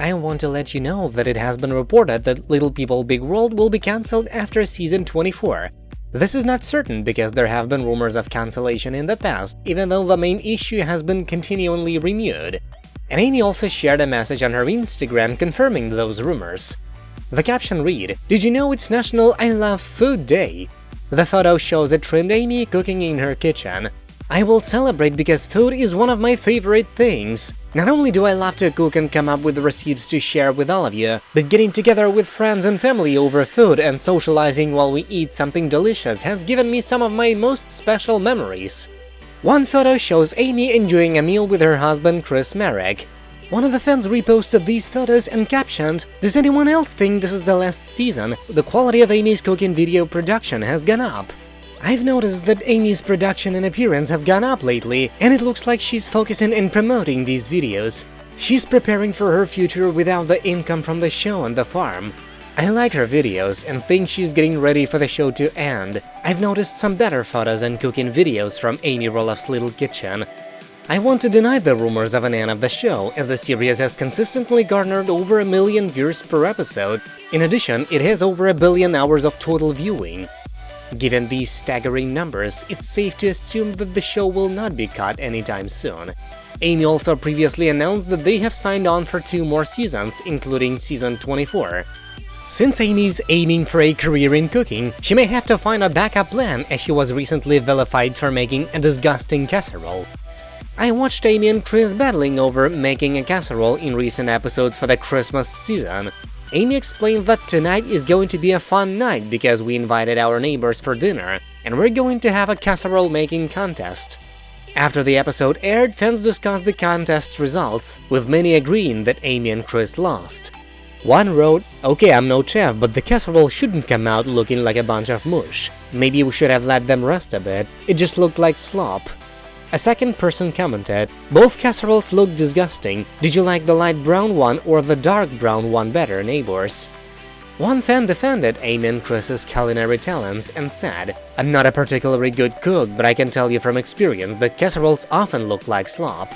I want to let you know that it has been reported that Little People Big World will be cancelled after season 24. This is not certain because there have been rumors of cancellation in the past, even though the main issue has been continually renewed. And Amy also shared a message on her Instagram confirming those rumors. The caption read, Did you know it's National I Love Food Day? The photo shows a trimmed Amy cooking in her kitchen. I will celebrate because food is one of my favorite things. Not only do I love to cook and come up with recipes to share with all of you, but getting together with friends and family over food and socializing while we eat something delicious has given me some of my most special memories. One photo shows Amy enjoying a meal with her husband Chris Marek. One of the fans reposted these photos and captioned, Does anyone else think this is the last season? The quality of Amy's cooking video production has gone up. I've noticed that Amy's production and appearance have gone up lately, and it looks like she's focusing in promoting these videos. She's preparing for her future without the income from the show and the farm. I like her videos and think she's getting ready for the show to end. I've noticed some better photos and cooking videos from Amy Roloff's little kitchen. I want to deny the rumors of an end of the show, as the series has consistently garnered over a million views per episode. In addition, it has over a billion hours of total viewing. Given these staggering numbers, it's safe to assume that the show will not be cut anytime soon. Amy also previously announced that they have signed on for two more seasons, including season 24. Since Amy's aiming for a career in cooking, she may have to find a backup plan as she was recently vilified for making a disgusting casserole. I watched Amy and Chris battling over making a casserole in recent episodes for the Christmas season, Amy explained that tonight is going to be a fun night because we invited our neighbors for dinner, and we're going to have a casserole making contest. After the episode aired, fans discussed the contest's results, with many agreeing that Amy and Chris lost. One wrote, Okay, I'm no chef, but the casserole shouldn't come out looking like a bunch of mush. Maybe we should have let them rest a bit, it just looked like slop. A second person commented, Both casseroles look disgusting, did you like the light brown one or the dark brown one better, neighbors? One fan defended Amy and Chris's culinary talents and said, I'm not a particularly good cook, but I can tell you from experience that casseroles often look like slop.